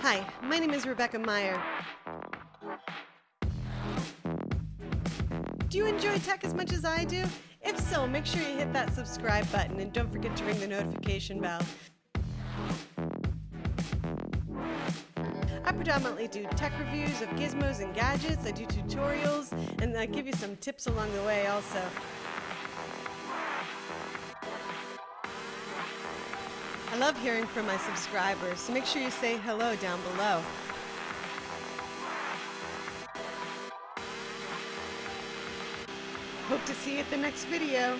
Hi, my name is Rebecca Meyer. Do you enjoy tech as much as I do? If so, make sure you hit that subscribe button and don't forget to ring the notification bell. I predominantly do tech reviews of gizmos and gadgets, I do tutorials, and I give you some tips along the way also. I love hearing from my subscribers, so make sure you say hello down below. Hope to see you at the next video.